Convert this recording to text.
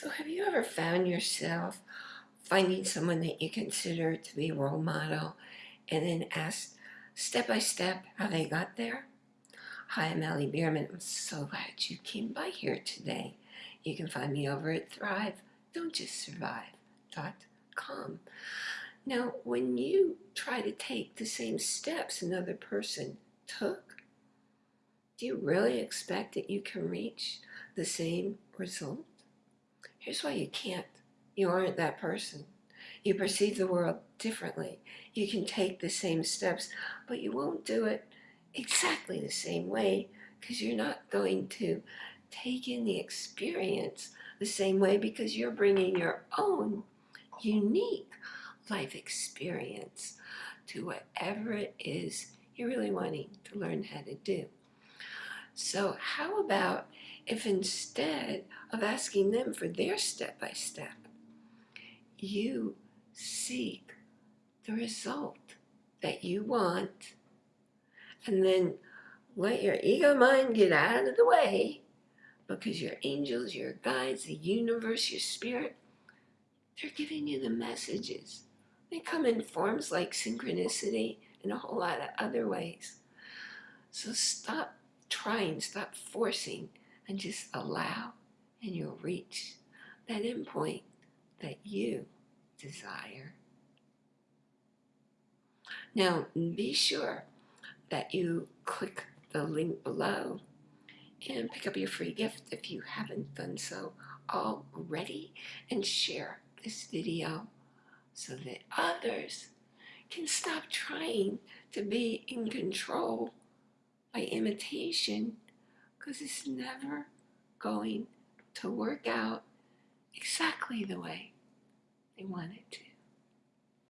So have you ever found yourself finding someone that you consider to be a role model and then asked step by step how they got there? Hi, I'm Allie Bierman. I'm so glad you came by here today. You can find me over at Thrive, Don't Just Survive.com. Now, when you try to take the same steps another person took, do you really expect that you can reach the same result? Here's why you can't. You aren't that person. You perceive the world differently. You can take the same steps, but you won't do it exactly the same way because you're not going to take in the experience the same way because you're bringing your own unique life experience to whatever it is you're really wanting to learn how to do. So how about if instead of asking them for their step-by-step, -step, you seek the result that you want and then let your ego mind get out of the way because your angels, your guides, the universe, your spirit, they're giving you the messages. They come in forms like synchronicity and a whole lot of other ways. So stop trying, stop forcing, and just allow and you'll reach that endpoint that you desire. Now, be sure that you click the link below and pick up your free gift if you haven't done so already and share this video so that others can stop trying to be in control by imitation because it's never going to work out exactly the way they want it to.